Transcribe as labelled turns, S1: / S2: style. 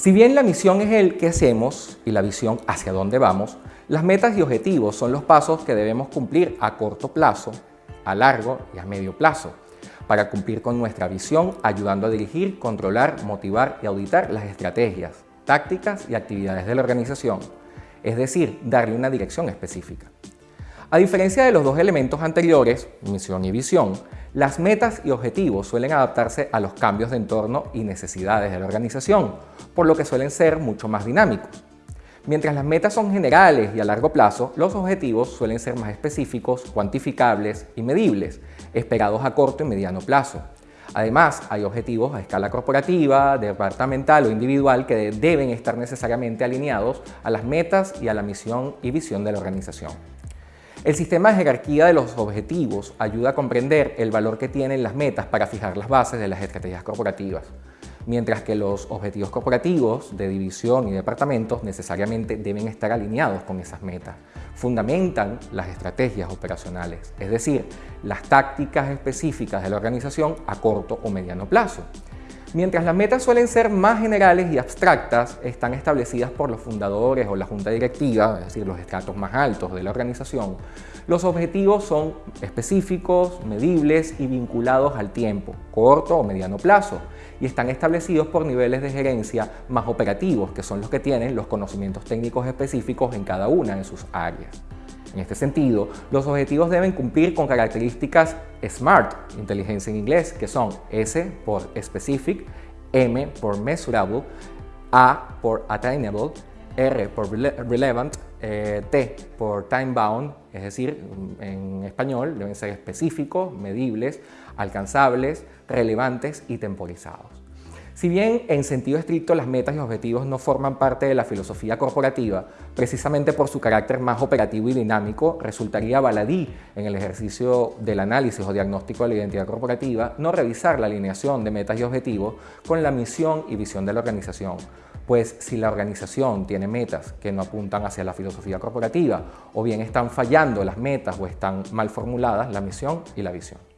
S1: Si bien la misión es el que hacemos y la visión hacia dónde vamos, las metas y objetivos son los pasos que debemos cumplir a corto plazo, a largo y a medio plazo para cumplir con nuestra visión, ayudando a dirigir, controlar, motivar y auditar las estrategias, tácticas y actividades de la organización, es decir, darle una dirección específica. A diferencia de los dos elementos anteriores, misión y visión, las metas y objetivos suelen adaptarse a los cambios de entorno y necesidades de la organización, por lo que suelen ser mucho más dinámicos. Mientras las metas son generales y a largo plazo, los objetivos suelen ser más específicos, cuantificables y medibles, esperados a corto y mediano plazo. Además, hay objetivos a escala corporativa, departamental o individual que deben estar necesariamente alineados a las metas y a la misión y visión de la organización. El sistema de jerarquía de los objetivos ayuda a comprender el valor que tienen las metas para fijar las bases de las estrategias corporativas mientras que los objetivos corporativos de división y departamentos necesariamente deben estar alineados con esas metas. Fundamentan las estrategias operacionales, es decir, las tácticas específicas de la organización a corto o mediano plazo. Mientras las metas suelen ser más generales y abstractas, están establecidas por los fundadores o la junta directiva, es decir, los estratos más altos de la organización, los objetivos son específicos, medibles y vinculados al tiempo, corto o mediano plazo, y están establecidos por niveles de gerencia más operativos, que son los que tienen los conocimientos técnicos específicos en cada una de sus áreas. En este sentido, los objetivos deben cumplir con características SMART, inteligencia en inglés, que son S por Specific, M por Measurable, A por Attainable, R por Relevant, eh, T por Time Bound, es decir, en español deben ser específicos, medibles, alcanzables, relevantes y temporizados. Si bien en sentido estricto las metas y objetivos no forman parte de la filosofía corporativa, precisamente por su carácter más operativo y dinámico, resultaría baladí en el ejercicio del análisis o diagnóstico de la identidad corporativa no revisar la alineación de metas y objetivos con la misión y visión de la organización, pues si la organización tiene metas que no apuntan hacia la filosofía corporativa o bien están fallando las metas o están mal formuladas la misión y la visión.